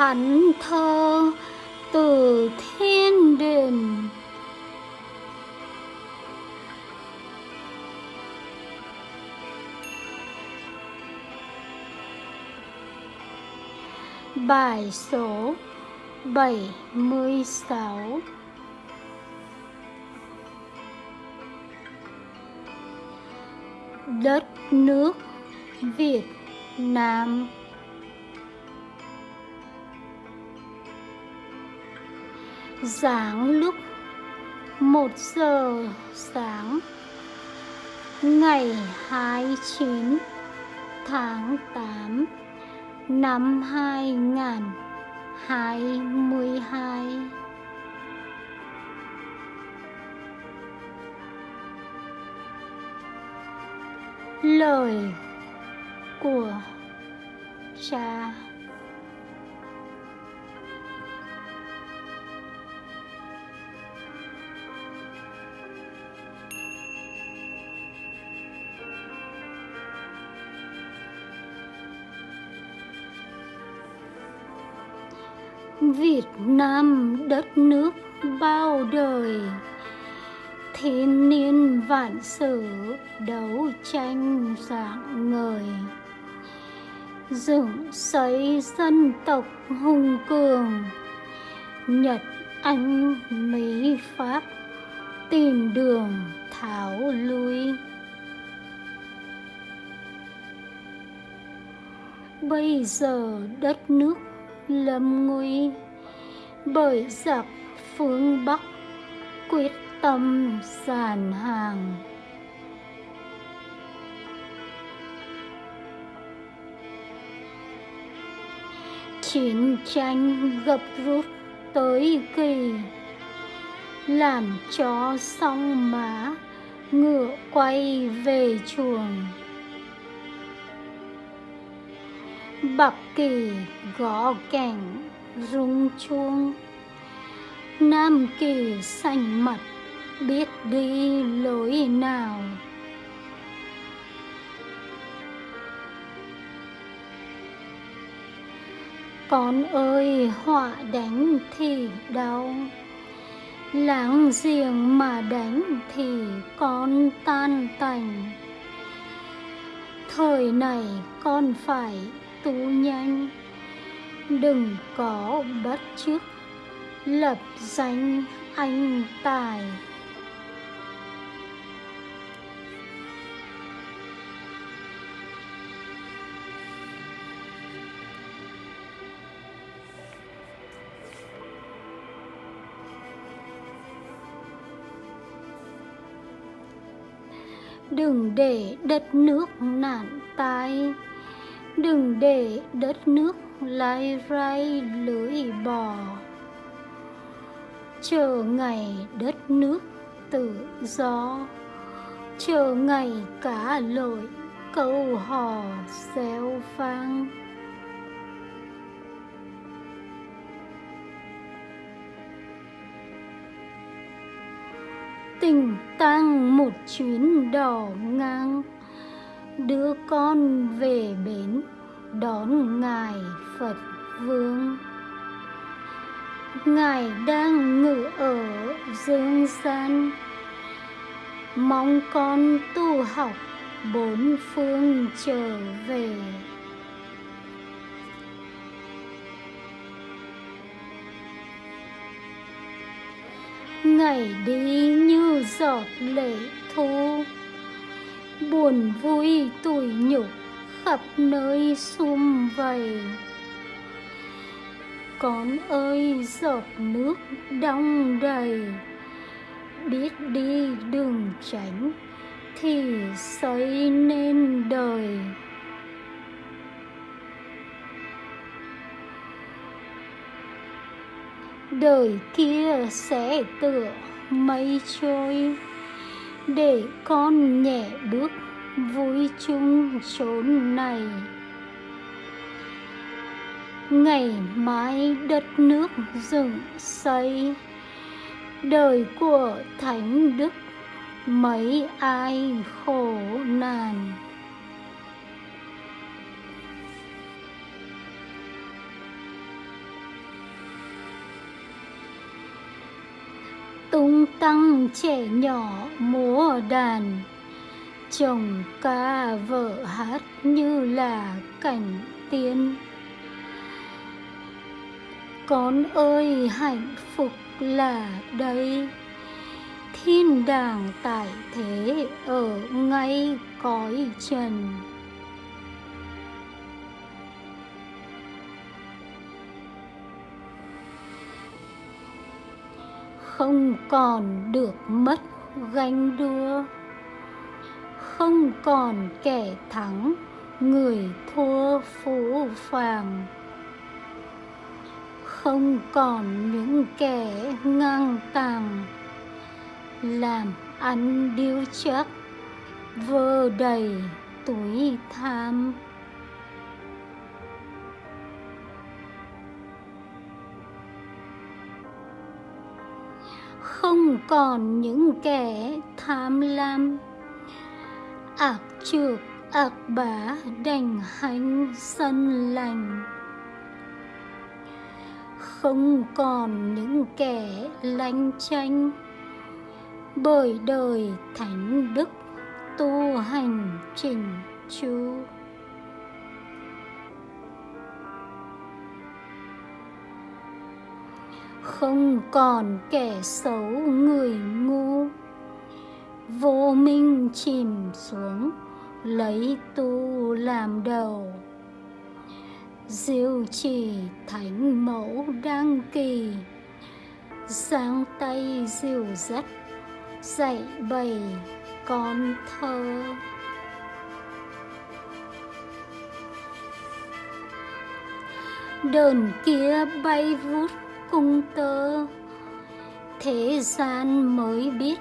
thánh thơ từ thiên đình Bài số 76 Đất nước Việt Nam. Giáng lúc 1 giờ sáng Ngày 29 tháng 8 năm 2022 Lời của cha Việt Nam đất nước bao đời Thiên niên vạn sử đấu tranh dạng ngời Dựng xây dân tộc hùng cường, Nhật, Anh, Mỹ, Pháp tìm đường tháo lui. Bây giờ đất nước lâm nguy bởi giặc phương Bắc quyết tâm sàn hàng. Chiến tranh gập rút tới kỳ, làm cho song má ngựa quay về chuồng bập kỳ gõ kèn rung chuông. Nam kỳ xanh mặt biết đi lối nào? Con ơi, họa đánh thì đau. Láng giềng mà đánh thì con tan tành. Thời này con phải tu nhanh đừng có bắt chước lập danh anh tài. Đừng để đất nước nạn tai đừng để đất nước lai rai lưỡi bò. Chờ ngày đất nước tự do. Chờ ngày cả lội câu hò xeo vang. Tình tăng một chuyến đỏ ngang đưa con về bến đón ngài phật vương. Ngài đang ngự ở dương gian. Mong con tu học bốn phương trở về. Ngày đi như giọt lệ thu buồn vui tủi nhục khắp nơi sum vầy. Con ơi, giọt nước đong đầy, biết đi đường tránh thì xây nên đời. Đời kia sẽ tựa mây trôi để con nhẹ bước, vui chung chốn này. Ngày mai đất nước dựng xây, đời của thánh đức, mấy ai khổ nạn. Tung tăng trẻ nhỏ múa đàn. Chồng ca vợ hát như là cảnh tiên. Con ơi, hạnh phúc là đây. Thiên đàng tại thế ở ngay cõi trần. Không còn được mất ganh đua. Không còn kẻ thắng, người thua phú phàng. Không còn những kẻ ngang tàng. Làm ăn điêu chắc, vơ đầy túi tham. Không còn những kẻ tham lam. Ác trược ác bá đành hành sân lành. Không còn những kẻ lanh tranh bởi đời thánh đức tu hành chỉnh chu. Không còn kẻ xấu người ngu. Vô minh chìm xuống, lấy tu làm đầu. Diệu trì thánh mẫu đăng kỳ, giang tay dìu dắt, dạy bày con thơ. Đờn kia bay vút cung tơ. Thế gian mới biết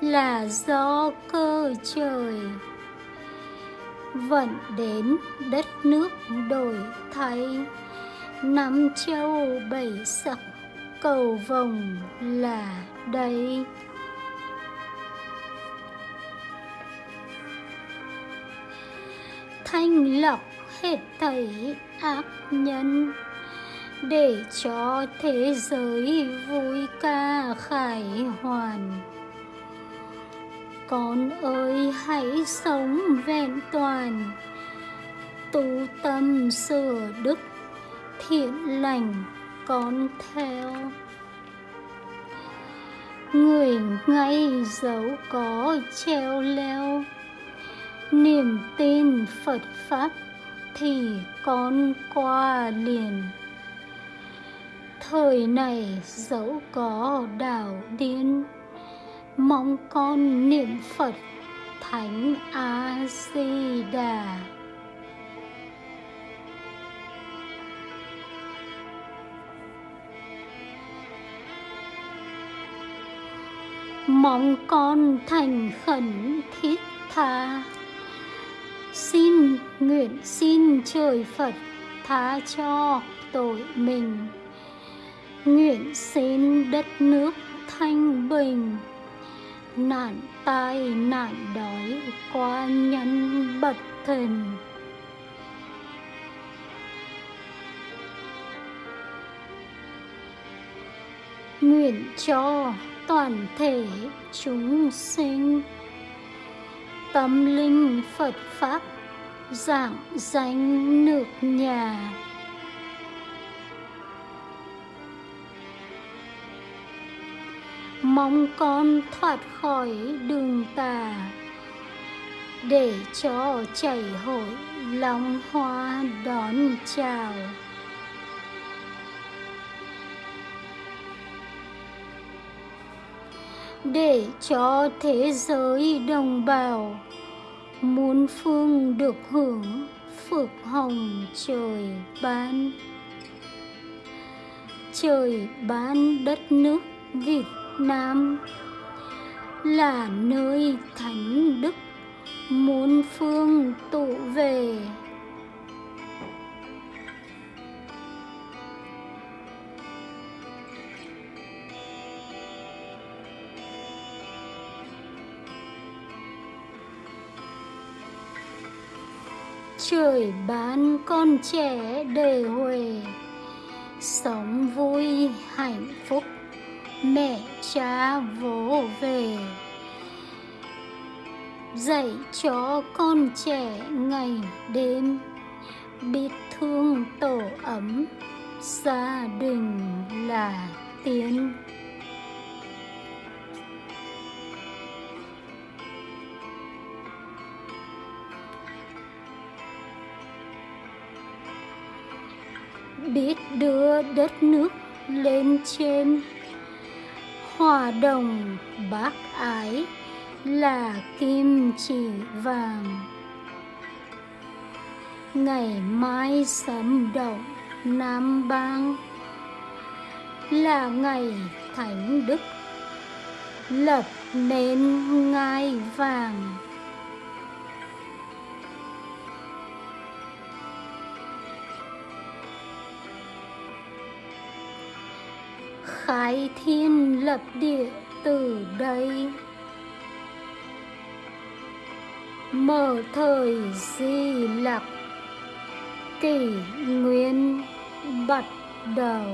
là do cơ trời. Vận đến đất nước đổi thay năm châu bảy sắc cầu vồng là đây. Thanh lọc hết thảy ác nhân để cho thế giới vui ca khải hoàn. Con ơi, hãy sống vẹn toàn. Tu tâm sửa đức, thiện lành con theo. Người ngay dấu có treo leo. Niềm tin phật pháp thì con qua liền thời này dẫu có đảo điên, mong con niệm phật thánh a di đà mong con thành khẩn thiết tha. Xin nguyện xin trời phật tha cho tội mình nguyện xin đất nước thanh bình. Nạn tai nạn đói qua nhân bậc thần. Nguyện cho toàn thể chúng sinh tâm linh phật pháp giảng danh nước nhà. Mong con thoát khỏi đường tà, để cho chảy hội lòng hoa đón chào. Để cho thế giới đồng bào muôn phương được hưởng phước hồng trời ban. Trời ban đất nước Việt Nam là nơi thánh đức muôn phương tụ về. Trời ban con trẻ đề huề, sống vui hạnh phúc mẹ cha vỗ về. Dạy cho con trẻ ngày đêm, biết thương tổ ấm, gia đình là tiên. Biết đưa đất nước lên trên hòa đồng bác ái là kim chỉ vàng. Ngày mai sấm động nam bang là ngày thánh đức, lập nên ngai vàng. Khai thiên lập địa từ đây. Mở thời di lặc kỷ nguyên bắt đầu.